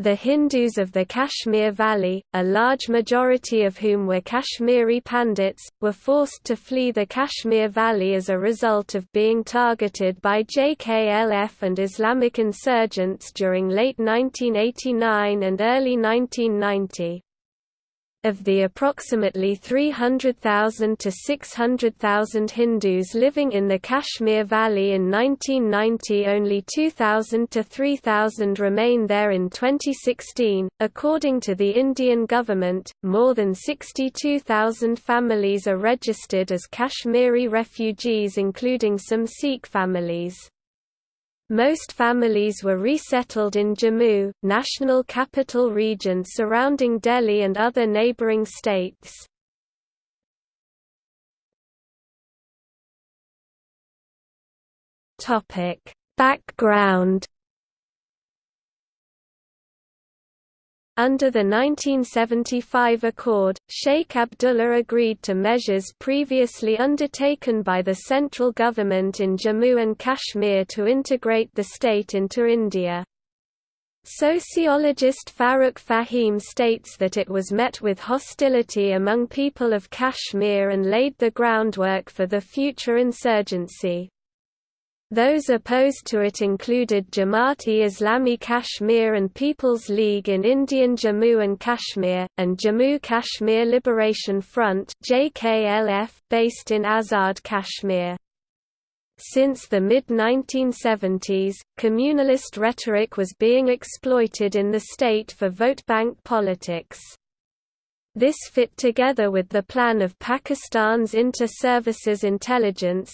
The Hindus of the Kashmir Valley, a large majority of whom were Kashmiri Pandits, were forced to flee the Kashmir Valley as a result of being targeted by JKLF and Islamic insurgents during late 1989 and early 1990. Of the approximately 300,000 to 600,000 Hindus living in the Kashmir Valley in 1990 only 2,000 to 3,000 remain there in 2016. According to the Indian government, more than 62,000 families are registered as Kashmiri refugees including some Sikh families. Most families were resettled in Jammu, national capital region surrounding Delhi and other neighbouring states. Background Under the 1975 accord, Sheikh Abdullah agreed to measures previously undertaken by the central government in Jammu and Kashmir to integrate the state into India. Sociologist Farrukh Fahim states that it was met with hostility among people of Kashmir and laid the groundwork for the future insurgency. Those opposed to it included Jamaat-e-Islami Kashmir and People's League in Indian Jammu and Kashmir, and Jammu Kashmir Liberation Front based in Azad Kashmir. Since the mid-1970s, communalist rhetoric was being exploited in the state for vote bank politics. This fit together with the plan of Pakistan's Inter-Services Intelligence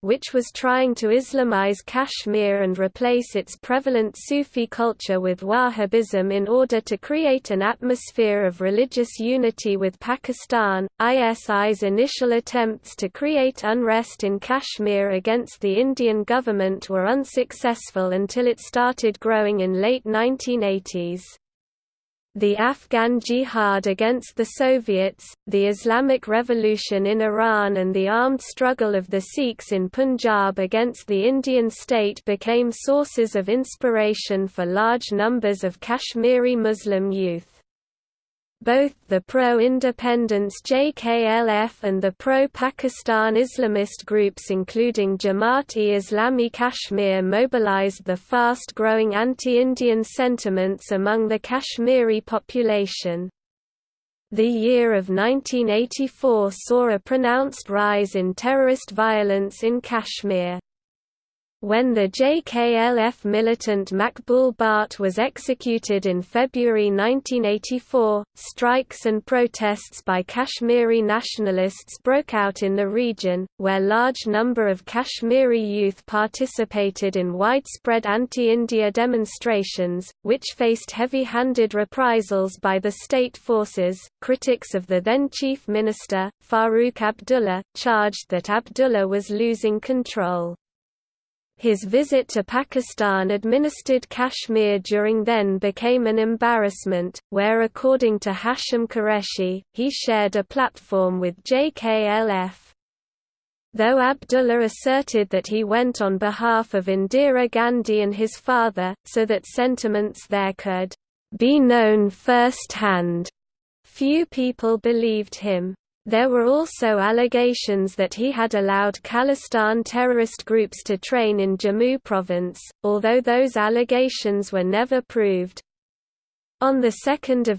which was trying to Islamize Kashmir and replace its prevalent Sufi culture with Wahhabism in order to create an atmosphere of religious unity with Pakistan. ISI's initial attempts to create unrest in Kashmir against the Indian government were unsuccessful until it started growing in late 1980s the Afghan jihad against the Soviets, the Islamic Revolution in Iran and the armed struggle of the Sikhs in Punjab against the Indian state became sources of inspiration for large numbers of Kashmiri Muslim youth. Both the pro-independence JKLF and the pro-Pakistan Islamist groups including Jamaat-e-Islami Kashmir mobilized the fast-growing anti-Indian sentiments among the Kashmiri population. The year of 1984 saw a pronounced rise in terrorist violence in Kashmir. When the JKLF militant Makbul Bhatt was executed in February 1984, strikes and protests by Kashmiri nationalists broke out in the region, where large number of Kashmiri youth participated in widespread anti-India demonstrations, which faced heavy-handed reprisals by the state forces. Critics of the then chief minister, Farooq Abdullah, charged that Abdullah was losing control. His visit to Pakistan-administered Kashmir during then became an embarrassment, where according to Hashim Qureshi, he shared a platform with JKLF. Though Abdullah asserted that he went on behalf of Indira Gandhi and his father, so that sentiments there could be known first-hand, few people believed him. There were also allegations that he had allowed Khalistan terrorist groups to train in Jammu province, although those allegations were never proved. On 2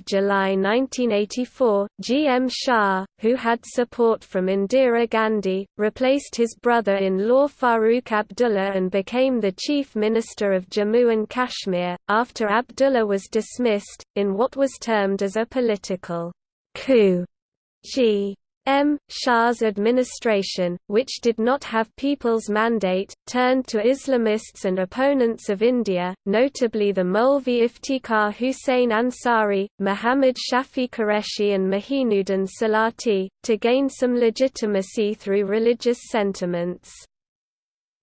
July 1984, G. M. Shah, who had support from Indira Gandhi, replaced his brother-in-law Farooq Abdullah and became the Chief Minister of Jammu and Kashmir, after Abdullah was dismissed, in what was termed as a political coup. G. M. Shah's administration, which did not have people's mandate, turned to Islamists and opponents of India, notably the Maulvi Iftikhar Hussain Ansari, Muhammad Shafi Qureshi and Mahinuddin Salati, to gain some legitimacy through religious sentiments.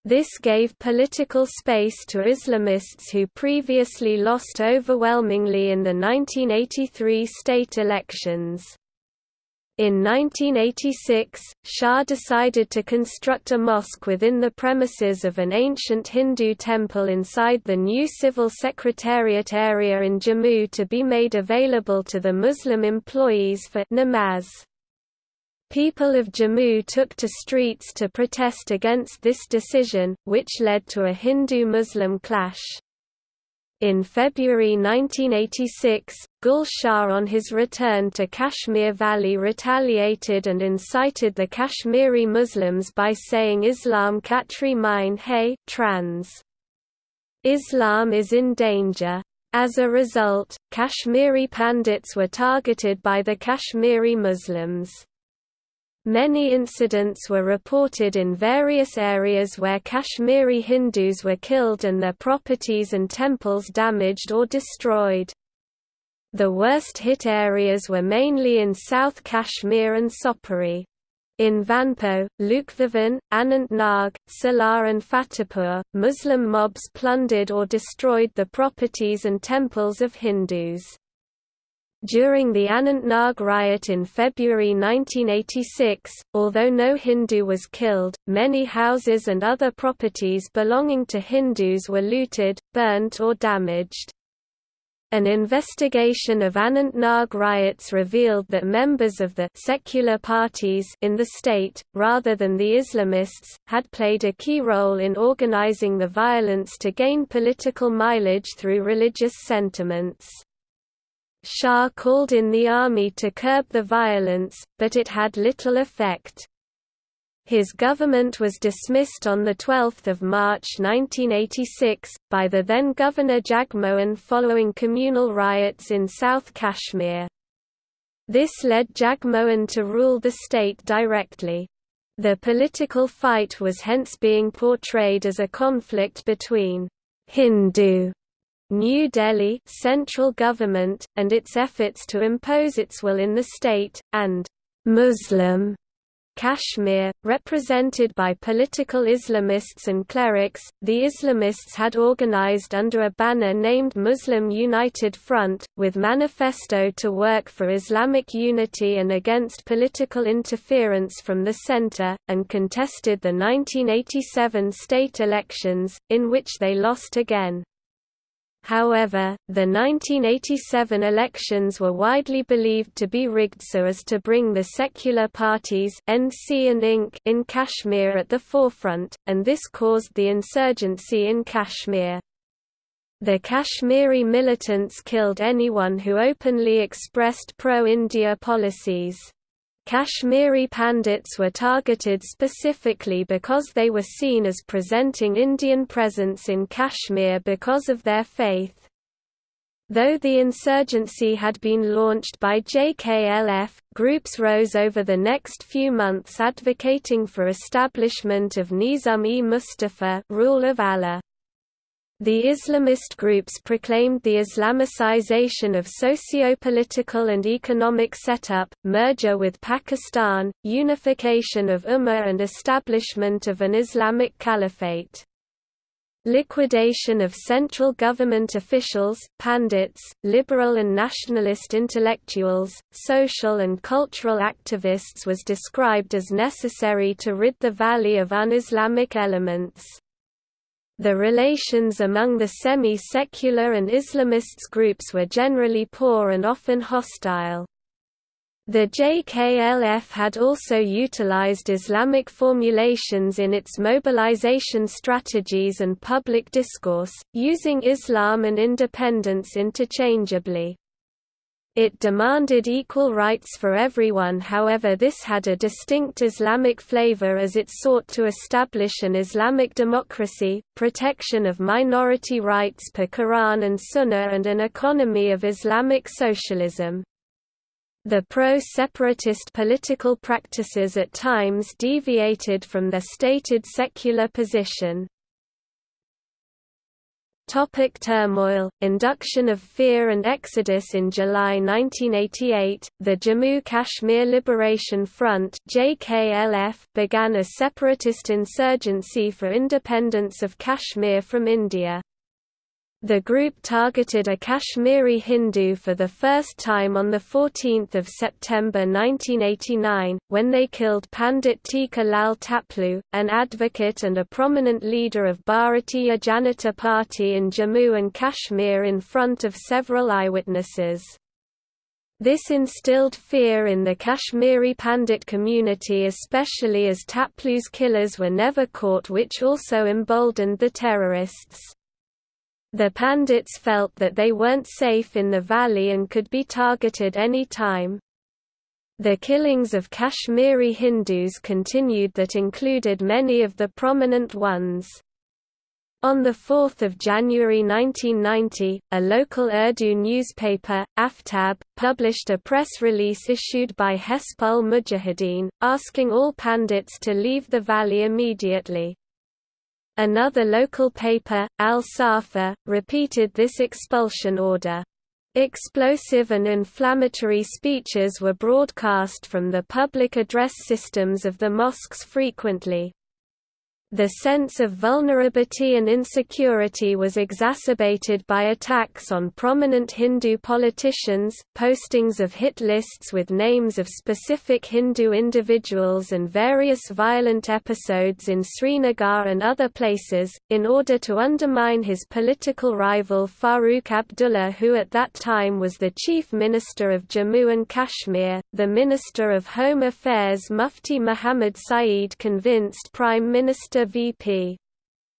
This gave political space to Islamists who previously lost overwhelmingly in the 1983 state elections. In 1986, Shah decided to construct a mosque within the premises of an ancient Hindu temple inside the new civil secretariat area in Jammu to be made available to the Muslim employees for namaz. People of Jammu took to streets to protest against this decision, which led to a Hindu-Muslim clash. In February 1986, Gul Shah on his return to Kashmir Valley retaliated and incited the Kashmiri Muslims by saying Islam Khatri Mine Hai trans. Islam is in danger. As a result, Kashmiri Pandits were targeted by the Kashmiri Muslims. Many incidents were reported in various areas where Kashmiri Hindus were killed and their properties and temples damaged or destroyed. The worst hit areas were mainly in South Kashmir and Sopore. In Vanpo, Lukbhavan, Anantnag, Salar and Fatehpur, Muslim mobs plundered or destroyed the properties and temples of Hindus. During the Anantnag riot in February 1986, although no Hindu was killed, many houses and other properties belonging to Hindus were looted, burnt or damaged. An investigation of Anantnag riots revealed that members of the secular parties in the state, rather than the Islamists, had played a key role in organizing the violence to gain political mileage through religious sentiments. Shah called in the army to curb the violence, but it had little effect. His government was dismissed on 12 March 1986, by the then Governor Jagmohan following communal riots in South Kashmir. This led Jagmohan to rule the state directly. The political fight was hence being portrayed as a conflict between Hindu New Delhi central government, and its efforts to impose its will in the state, and Muslim Kashmir, represented by political Islamists and clerics, the Islamists had organized under a banner named Muslim United Front, with manifesto to work for Islamic unity and against political interference from the center, and contested the 1987 state elections, in which they lost again. However, the 1987 elections were widely believed to be rigged so as to bring the secular parties NC and INC in Kashmir at the forefront, and this caused the insurgency in Kashmir. The Kashmiri militants killed anyone who openly expressed pro-India policies. Kashmiri Pandits were targeted specifically because they were seen as presenting Indian presence in Kashmir because of their faith. Though the insurgency had been launched by JKLF, groups rose over the next few months advocating for establishment of Nizam-e-Mustafa rule of Allah. The Islamist groups proclaimed the Islamicization of socio-political and economic setup, merger with Pakistan, unification of Ummah and establishment of an Islamic caliphate. Liquidation of central government officials, pandits, liberal and nationalist intellectuals, social and cultural activists was described as necessary to rid the valley of un-Islamic elements. The relations among the semi-secular and Islamists groups were generally poor and often hostile. The JKLF had also utilized Islamic formulations in its mobilization strategies and public discourse, using Islam and independence interchangeably. It demanded equal rights for everyone however this had a distinct Islamic flavor as it sought to establish an Islamic democracy, protection of minority rights per Quran and Sunnah and an economy of Islamic socialism. The pro-separatist political practices at times deviated from their stated secular position. Topic turmoil, induction of fear and exodus In July 1988, the Jammu Kashmir Liberation Front JKLF began a separatist insurgency for independence of Kashmir from India. The group targeted a Kashmiri Hindu for the first time on 14 September 1989, when they killed Pandit Tika Lal Taplu, an advocate and a prominent leader of Bharatiya Janata Party in Jammu and Kashmir in front of several eyewitnesses. This instilled fear in the Kashmiri Pandit community especially as Taplu's killers were never caught which also emboldened the terrorists. The Pandits felt that they weren't safe in the valley and could be targeted any time. The killings of Kashmiri Hindus continued that included many of the prominent ones. On 4 January 1990, a local Urdu newspaper, Aftab, published a press release issued by Hezb-ul Mujahideen, asking all Pandits to leave the valley immediately. Another local paper, Al-Safa, repeated this expulsion order. Explosive and inflammatory speeches were broadcast from the public address systems of the mosques frequently. The sense of vulnerability and insecurity was exacerbated by attacks on prominent Hindu politicians, postings of hit lists with names of specific Hindu individuals and various violent episodes in Srinagar and other places, in order to undermine his political rival Farooq Abdullah who at that time was the Chief Minister of Jammu and Kashmir. The Minister of Home Affairs Mufti Muhammad Saeed convinced Prime Minister VP.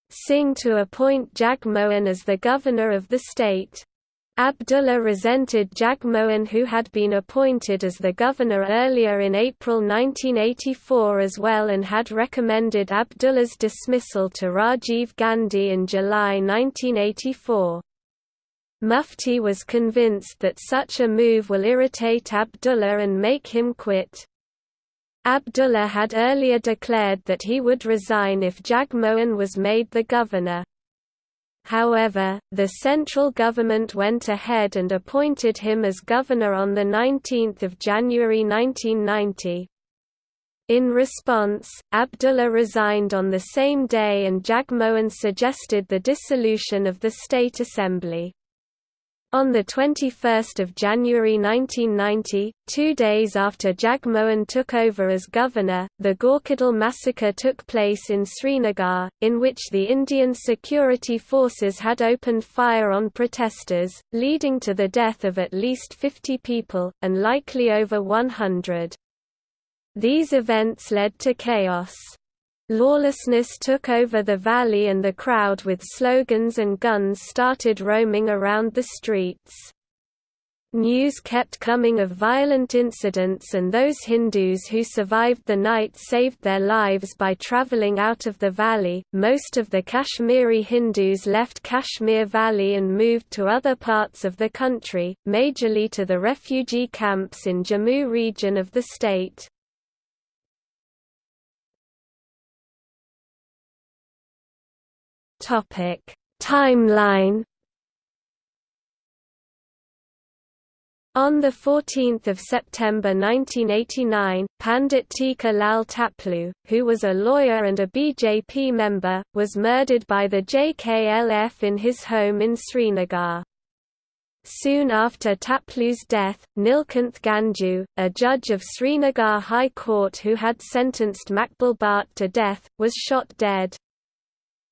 Singh to appoint Jagmohan as the governor of the state. Abdullah resented Jagmohan who had been appointed as the governor earlier in April 1984 as well and had recommended Abdullah's dismissal to Rajiv Gandhi in July 1984. Mufti was convinced that such a move will irritate Abdullah and make him quit. Abdullah had earlier declared that he would resign if Jagmohan was made the governor. However, the central government went ahead and appointed him as governor on 19 January 1990. In response, Abdullah resigned on the same day and Jagmohan suggested the dissolution of the state assembly. On 21 January 1990, two days after Jagmohan took over as governor, the Gawkadal massacre took place in Srinagar, in which the Indian security forces had opened fire on protesters, leading to the death of at least 50 people, and likely over 100. These events led to chaos. Lawlessness took over the valley and the crowd with slogans and guns started roaming around the streets. News kept coming of violent incidents and those Hindus who survived the night saved their lives by travelling out of the valley. Most of the Kashmiri Hindus left Kashmir Valley and moved to other parts of the country, majorly to the refugee camps in Jammu region of the state. Topic Timeline On 14 September 1989, Pandit Tika Lal Taplu, who was a lawyer and a BJP member, was murdered by the JKLF in his home in Srinagar. Soon after Taplu's death, Nilkanth Ganju, a judge of Srinagar High Court who had sentenced Makbul Bhatt to death, was shot dead.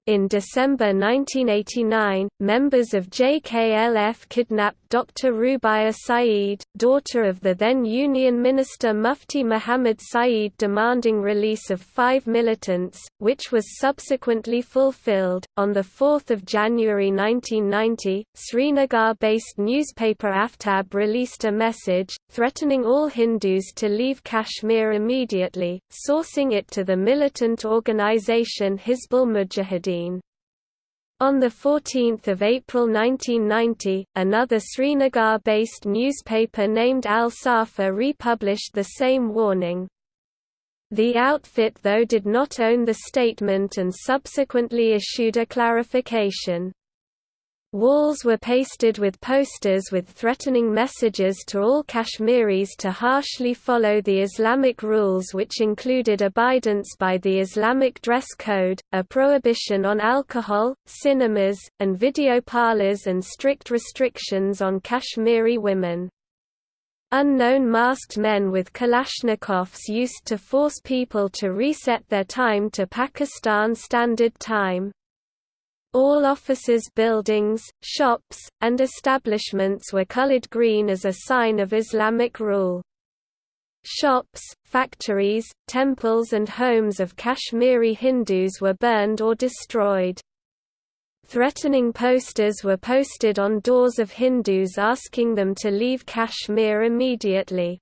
In December 1989, members of JKLF kidnapped Dr. Rubaya Saeed, daughter of the then Union Minister Mufti Muhammad Saeed demanding release of five militants, which was subsequently fulfilled. On 4 January 1990, Srinagar-based newspaper Aftab released a message, threatening all Hindus to leave Kashmir immediately, sourcing it to the militant organisation Hizbul Mujahideen. On 14 April 1990, another Srinagar-based newspaper named Al-Safa republished the same warning. The outfit though did not own the statement and subsequently issued a clarification. Walls were pasted with posters with threatening messages to all Kashmiris to harshly follow the Islamic rules which included abidance by the Islamic dress code, a prohibition on alcohol, cinemas, and video parlors and strict restrictions on Kashmiri women. Unknown masked men with Kalashnikovs used to force people to reset their time to Pakistan Standard Time. All offices buildings, shops, and establishments were colored green as a sign of Islamic rule. Shops, factories, temples and homes of Kashmiri Hindus were burned or destroyed. Threatening posters were posted on doors of Hindus asking them to leave Kashmir immediately.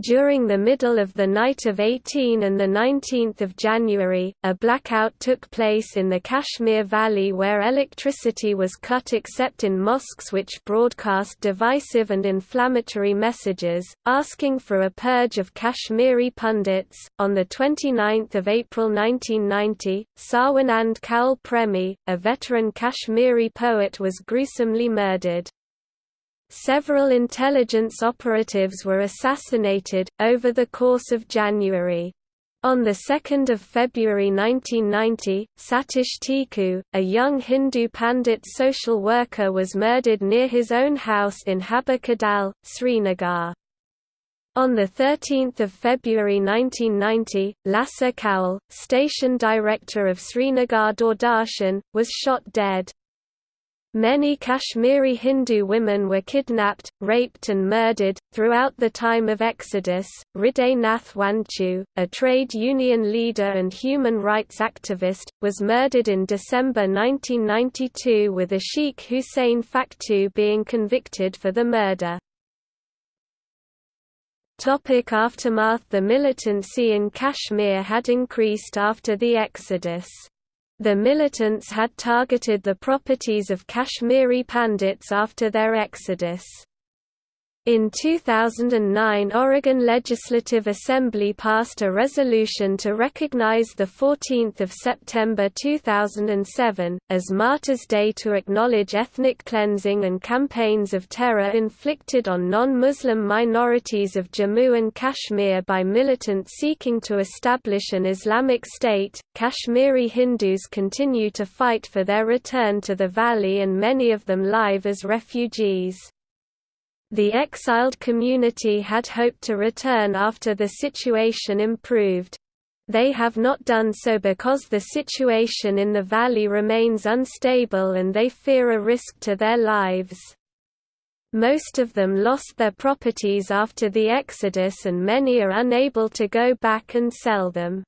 During the middle of the night of 18 and 19 January, a blackout took place in the Kashmir Valley where electricity was cut except in mosques which broadcast divisive and inflammatory messages, asking for a purge of Kashmiri pundits. On 29 April 1990, Sarwanand Kaul Premi, a veteran Kashmiri poet was gruesomely murdered. Several intelligence operatives were assassinated, over the course of January. On 2 February 1990, Satish Tiku, a young Hindu Pandit social worker was murdered near his own house in Haba Kadal, Srinagar. On 13 February 1990, Lassa Kaul, station director of Srinagar Doordarshan, was shot dead. Many Kashmiri Hindu women were kidnapped, raped and murdered. Throughout the time of Exodus, Hriday Nath Wanchu, a trade union leader and human rights activist, was murdered in December 1992 with Ashiq Hussain Faktu being convicted for the murder. Aftermath The militancy in Kashmir had increased after the exodus. The militants had targeted the properties of Kashmiri Pandits after their exodus. In 2009 Oregon Legislative Assembly passed a resolution to recognize 14 September 2007, as Martyrs' Day to acknowledge ethnic cleansing and campaigns of terror inflicted on non-Muslim minorities of Jammu and Kashmir by militants seeking to establish an Islamic state. Kashmiri Hindus continue to fight for their return to the valley and many of them live as refugees. The exiled community had hoped to return after the situation improved. They have not done so because the situation in the valley remains unstable and they fear a risk to their lives. Most of them lost their properties after the exodus and many are unable to go back and sell them.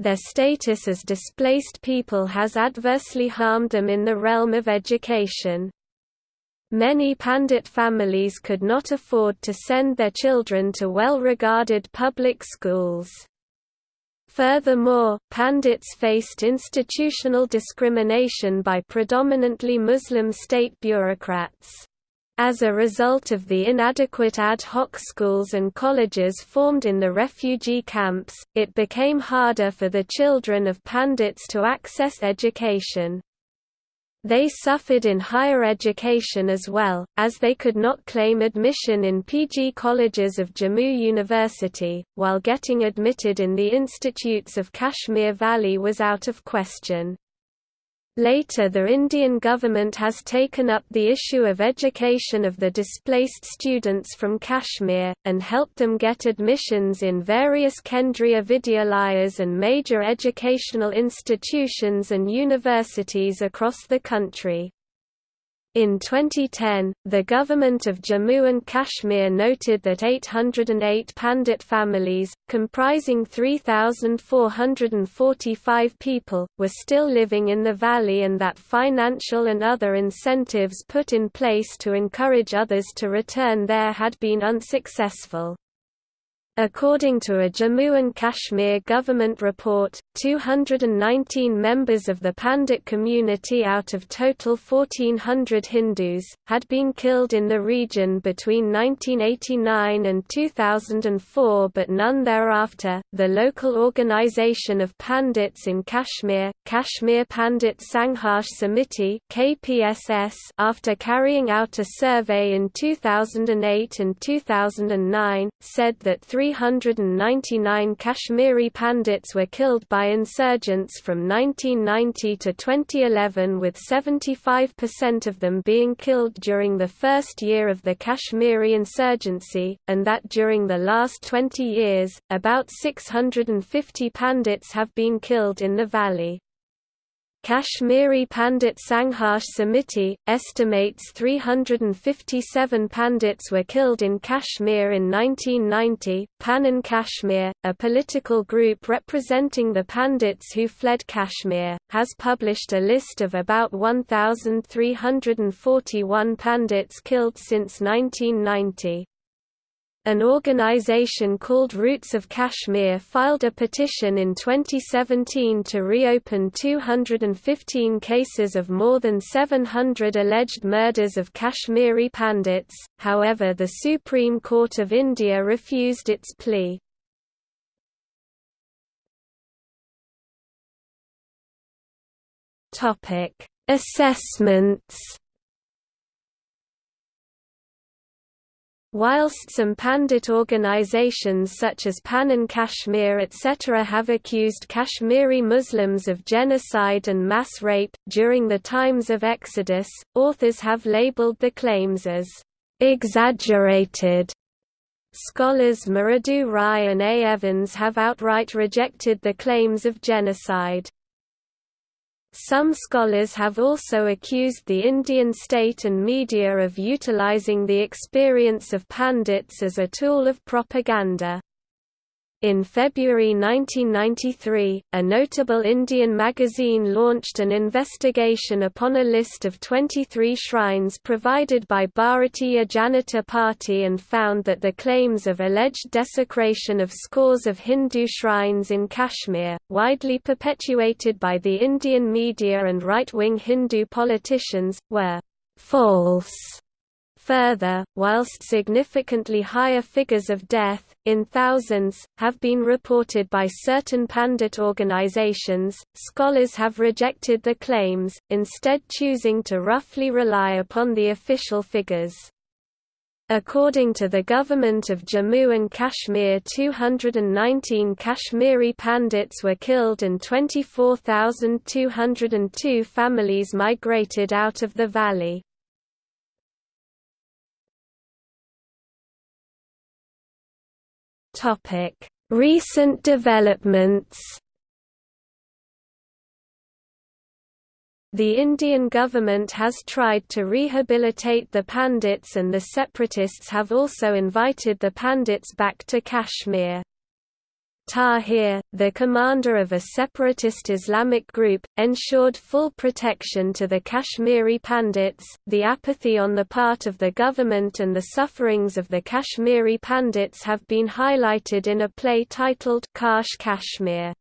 Their status as displaced people has adversely harmed them in the realm of education. Many Pandit families could not afford to send their children to well-regarded public schools. Furthermore, Pandits faced institutional discrimination by predominantly Muslim state bureaucrats. As a result of the inadequate ad hoc schools and colleges formed in the refugee camps, it became harder for the children of Pandits to access education. They suffered in higher education as well, as they could not claim admission in PG colleges of Jammu University, while getting admitted in the institutes of Kashmir Valley was out of question. Later the Indian government has taken up the issue of education of the displaced students from Kashmir, and helped them get admissions in various Kendriya Vidyalayas and major educational institutions and universities across the country. In 2010, the government of Jammu and Kashmir noted that 808 Pandit families, comprising 3,445 people, were still living in the valley and that financial and other incentives put in place to encourage others to return there had been unsuccessful. According to a Jammu and Kashmir government report, 219 members of the Pandit community out of total 1400 Hindus, had been killed in the region between 1989 and 2004 but none thereafter. The local organization of Pandits in Kashmir, Kashmir Pandit Sangharsh Samiti (KPSS), after carrying out a survey in 2008 and 2009, said that 399 Kashmiri Pandits were killed by insurgents from 1990 to 2011 with 75% of them being killed during the first year of the Kashmiri insurgency, and that during the last 20 years, about 650 Pandits have been killed in the valley. Kashmiri Pandit Sangharsh Samiti, estimates 357 Pandits were killed in Kashmir in 1990. Panun Kashmir, a political group representing the Pandits who fled Kashmir, has published a list of about 1,341 Pandits killed since 1990. An organization called Roots of Kashmir filed a petition in 2017 to reopen 215 cases of more than 700 alleged murders of Kashmiri Pandits, however the Supreme Court of India refused its plea. Assessments Whilst some Pandit organizations such as Panun Kashmir etc. have accused Kashmiri Muslims of genocide and mass rape, during the times of Exodus, authors have labeled the claims as exaggerated. Scholars Mridu Rai and A. Evans have outright rejected the claims of genocide. Some scholars have also accused the Indian state and media of utilizing the experience of Pandits as a tool of propaganda. In February 1993, a notable Indian magazine launched an investigation upon a list of 23 shrines provided by Bharatiya Janata Party and found that the claims of alleged desecration of scores of Hindu shrines in Kashmir, widely perpetuated by the Indian media and right-wing Hindu politicians, were false. Further, whilst significantly higher figures of death, in thousands, have been reported by certain Pandit organizations, scholars have rejected the claims, instead choosing to roughly rely upon the official figures. According to the government of Jammu and Kashmir 219 Kashmiri Pandits were killed and 24,202 families migrated out of the valley. Topic: Recent developments. The Indian government has tried to rehabilitate the Pandits and the separatists have also invited the Pandits back to Kashmir. Tahir, the commander of a separatist Islamic group, ensured full protection to the Kashmiri Pandits. The apathy on the part of the government and the sufferings of the Kashmiri Pandits have been highlighted in a play titled Kash Kashmir.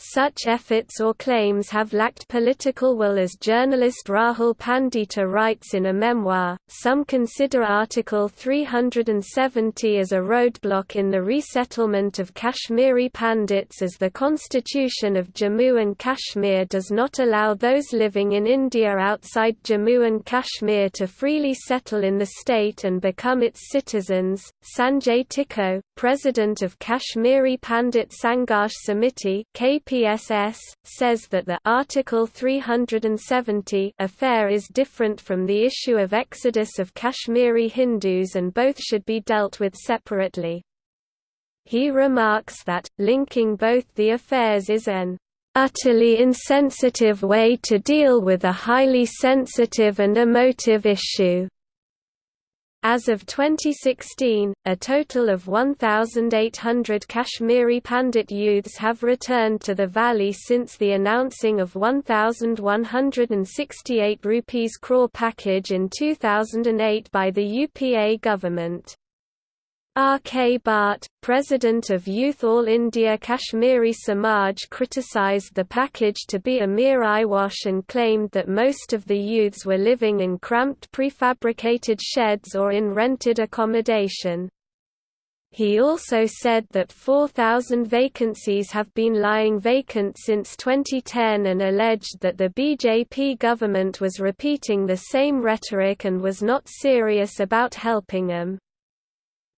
Such efforts or claims have lacked political will as journalist Rahul Pandita writes in a memoir. Some consider Article 370 as a roadblock in the resettlement of Kashmiri Pandits as the constitution of Jammu and Kashmir does not allow those living in India outside Jammu and Kashmir to freely settle in the state and become its citizens. Sanjay Tickoo, president of Kashmiri Pandit Sangharsh Samiti, KPSS, says that the Article 370 affair is different from the issue of exodus of Kashmiri Hindus and both should be dealt with separately. He remarks that, linking both the affairs is an utterly insensitive way to deal with a highly sensitive and emotive issue. As of 2016, a total of 1,800 Kashmiri Pandit youths have returned to the valley since the announcing of 1,168 rupees crore package in 2008 by the UPA government. R. K. Bhatt, president of Youth All India Kashmiri Samaj criticised the package to be a mere eyewash and claimed that most of the youths were living in cramped prefabricated sheds or in rented accommodation. He also said that 4,000 vacancies have been lying vacant since 2010 and alleged that the BJP government was repeating the same rhetoric and was not serious about helping them.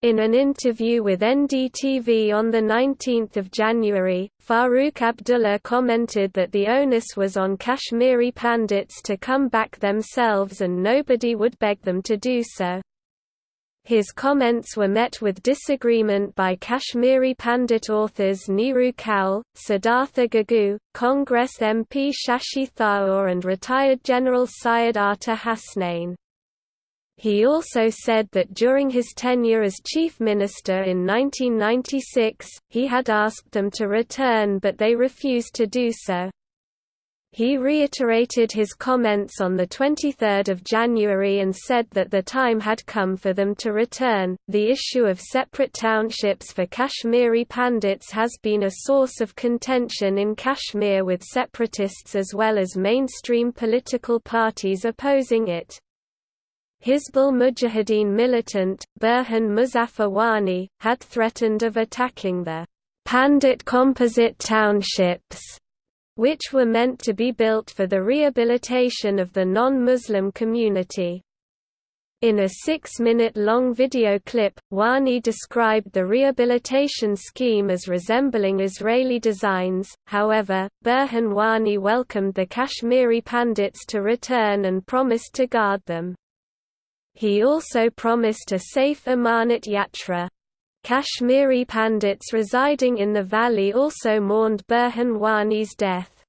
In an interview with NDTV on 19 January, Farooq Abdullah commented that the onus was on Kashmiri Pandits to come back themselves and nobody would beg them to do so. His comments were met with disagreement by Kashmiri Pandit authors Neeru Kaul, Siddhartha Gigoo, Congress MP Shashi Tharoor and retired General Syed Ata Hasnain. He also said that during his tenure as chief minister in 1996, he had asked them to return but they refused to do so. He reiterated his comments on 23 January and said that the time had come for them to return. The issue of separate townships for Kashmiri Pandits has been a source of contention in Kashmir with separatists as well as mainstream political parties opposing it. Hizbul Mujahideen militant, Burhan Muzaffar Wani, had threatened of attacking the Pandit composite townships, which were meant to be built for the rehabilitation of the non-Muslim community. In a six-minute-long video clip, Wani described the rehabilitation scheme as resembling Israeli designs, however, Burhan Wani welcomed the Kashmiri Pandits to return and promised to guard them. He also promised a safe Amarnath Yatra. Kashmiri Pandits residing in the valley also mourned Burhan Wani's death.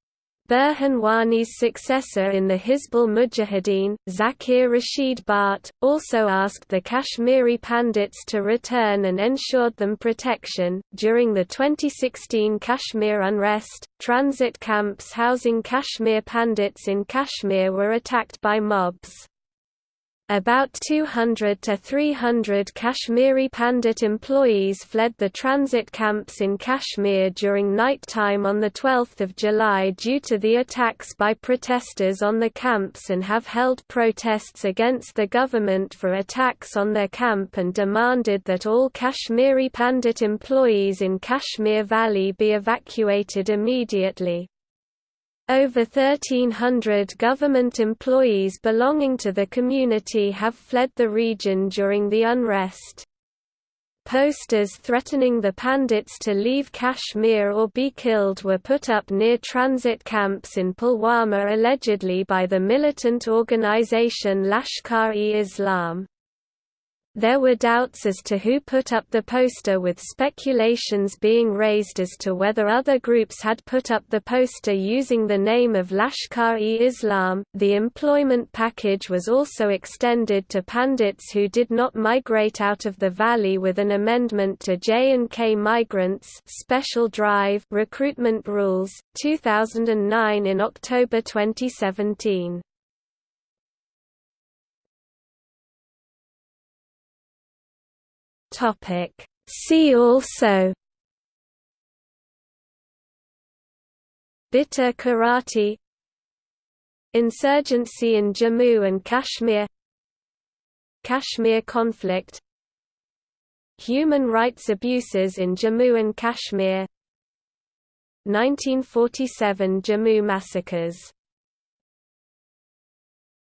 Burhan Wani's successor in the Hizbul Mujahideen, Zakir Rashid Bhatt, also asked the Kashmiri Pandits to return and ensured them protection. During the 2016 Kashmir unrest, transit camps housing Kashmir Pandits in Kashmir were attacked by mobs. About 200 to 300 Kashmiri Pandit employees fled the transit camps in Kashmir during night time on 12 July due to the attacks by protesters on the camps and have held protests against the government for attacks on their camp and demanded that all Kashmiri Pandit employees in Kashmir Valley be evacuated immediately. Over 1,300 government employees belonging to the community have fled the region during the unrest. Posters threatening the Pandits to leave Kashmir or be killed were put up near transit camps in Pulwama allegedly by the militant organization Lashkar-e-Islam. There were doubts as to who put up the poster with speculations being raised as to whether other groups had put up the poster using the name of Lashkar-e-Islam. The employment package was also extended to Pandits who did not migrate out of the valley with an amendment to J&K Migrants Special Drive recruitment rules 2009 in October 2017. Topic. See also Bitta Karate Insurgency in Jammu and Kashmir Kashmir conflict Human rights abuses in Jammu and Kashmir 1947 Jammu massacres